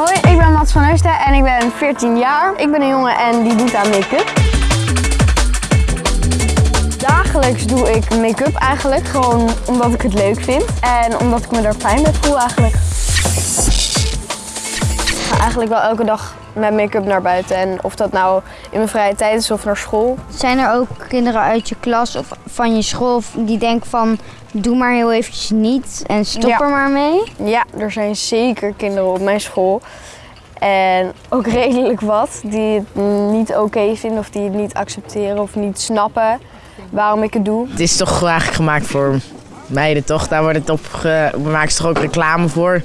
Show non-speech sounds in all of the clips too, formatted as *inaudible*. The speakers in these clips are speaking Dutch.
Hoi, ik ben Mats van Heusden en ik ben 14 jaar. Ik ben een jongen en die doet aan make-up. Dagelijks doe ik make-up eigenlijk, gewoon omdat ik het leuk vind. En omdat ik me daar fijn bij voel eigenlijk. Ik ga eigenlijk wel elke dag met make-up naar buiten. En of dat nou in mijn vrije tijd is of naar school. Zijn er ook kinderen uit je klas of van je school die denken van doe maar heel eventjes niet en stop Ja. er maar mee? Ja, er zijn zeker kinderen op mijn school. En ook *laughs* redelijk wat die het niet oké vinden of die het niet accepteren of niet snappen waarom ik het doe. Het is toch eigenlijk gemaakt voor meiden, toch? Daar wordt het op ge... we maken ze toch ook reclame voor.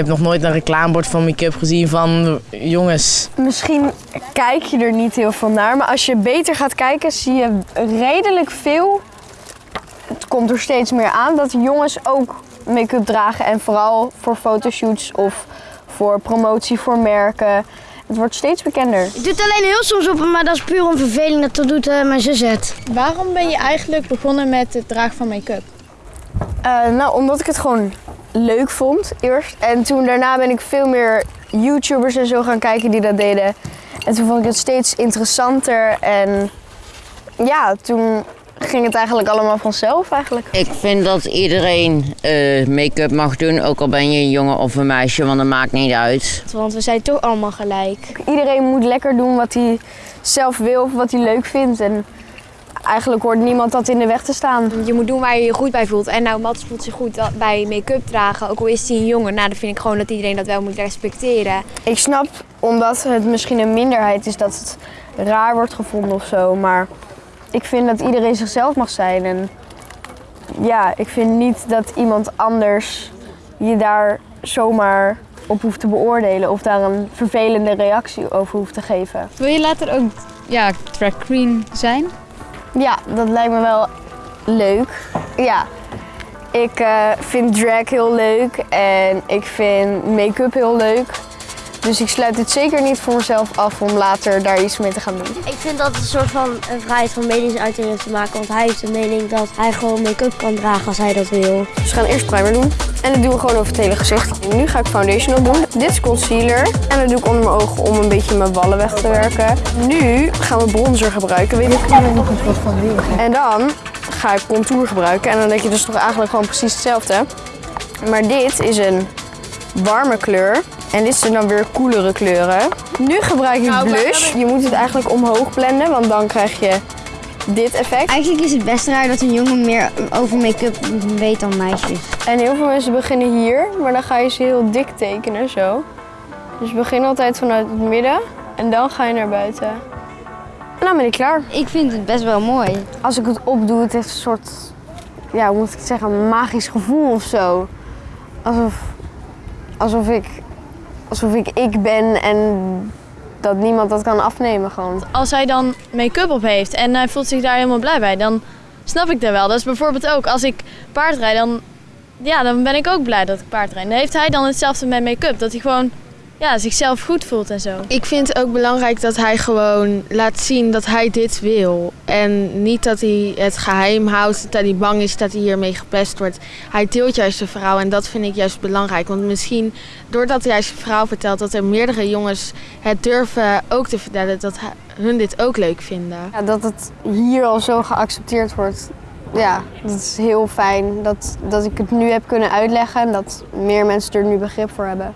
Ik heb nog nooit een reclamebord van make-up gezien van jongens. Misschien kijk je er niet heel veel naar, maar als je beter gaat kijken zie je redelijk veel. Het komt er steeds meer aan dat jongens ook make-up dragen en vooral voor fotoshoots of voor promotie voor merken. Het wordt steeds bekender. Ik doe het alleen heel soms op, maar dat is puur om verveling. Dat doet eh, mijn zus het. Waarom ben je eigenlijk begonnen met het dragen van make-up? Eh, nou, omdat ik het gewoon leuk vond eerst. En toen daarna ben ik veel meer YouTubers en zo gaan kijken die dat deden. En toen vond ik het steeds interessanter. En ja, toen ging het eigenlijk allemaal vanzelf eigenlijk. Ik vind dat iedereen eh, make-up mag doen, ook al ben je een jongen of een meisje, want dat maakt niet uit. Want we zijn toch allemaal gelijk. Iedereen moet lekker doen wat hij zelf wil of wat hij leuk vindt. En eigenlijk hoort niemand dat in de weg te staan. Je moet doen waar je je goed bij voelt. En nou, Mats voelt zich goed bij make-up dragen. Ook al is hij een jongen. Nou, dan vind ik gewoon dat iedereen dat wel moet respecteren. Ik snap, omdat het misschien een minderheid is, dat het raar wordt gevonden of zo. Maar ik vind dat iedereen zichzelf mag zijn. En ja, ik vind niet dat iemand anders je daar zomaar op hoeft te beoordelen of daar een vervelende reactie over hoeft te geven. Wil je later ook ja, drag queen zijn? Ja, dat lijkt me wel leuk. Ja, ik eh, vind drag heel leuk en ik vind make-up heel leuk. Dus ik sluit het zeker niet voor mezelf af om later daar iets mee te gaan doen. Ik vind dat het een soort van een vrijheid van meningsuiting is te maken. Want hij heeft de mening dat hij gewoon make-up kan dragen als hij dat wil. Dus we gaan eerst primer doen. En dat doen we gewoon over het hele gezicht. Nu ga ik foundation op doen. Dit is concealer. En dat doe ik onder mijn ogen om een beetje mijn wallen weg te werken. Nu gaan we bronzer gebruiken. Weet ik nog eens wat van En dan ga ik contour gebruiken. En dan denk je dus toch eigenlijk gewoon precies hetzelfde. Maar dit is een warme kleur. En dit zijn dan weer koelere kleuren. Nu gebruik ik blush. Je moet het eigenlijk omhoog blenden, want dan krijg je dit effect. Eigenlijk is het best raar dat een jongen meer over make-up weet dan meisjes. En heel veel mensen beginnen hier, maar dan ga je ze heel dik tekenen, zo. Dus begin altijd vanuit het midden en dan ga je naar buiten. En dan ben ik klaar. Ik vind het best wel mooi. Als ik het opdoe, het heeft een soort, ja, hoe moet ik het zeggen, een magisch gevoel of zo. Alsof, alsof ik, alsof ik ik ben en dat niemand dat kan afnemen gewoon. Als hij dan make-up op heeft en hij voelt zich daar helemaal blij bij, dan snap ik dat wel. Dat is bijvoorbeeld ook als ik paardrijd, dan, ja, dan ben ik ook blij dat ik paardrijd. Dan heeft hij dan hetzelfde met make-up. Dat hij gewoon ja, zichzelf goed voelt en zo. Ik vind het ook belangrijk dat hij gewoon laat zien dat hij dit wil. En niet dat hij het geheim houdt, dat hij bang is dat hij hiermee gepest wordt. Hij deelt juist zijn verhaal en dat vind ik juist belangrijk. Want misschien doordat hij zijn verhaal vertelt, dat er meerdere jongens het durven ook te vertellen dat hun dit ook leuk vinden. Ja, dat het hier al zo geaccepteerd wordt, ja, dat is heel fijn. Dat, dat ik het nu heb kunnen uitleggen en dat meer mensen er nu begrip voor hebben.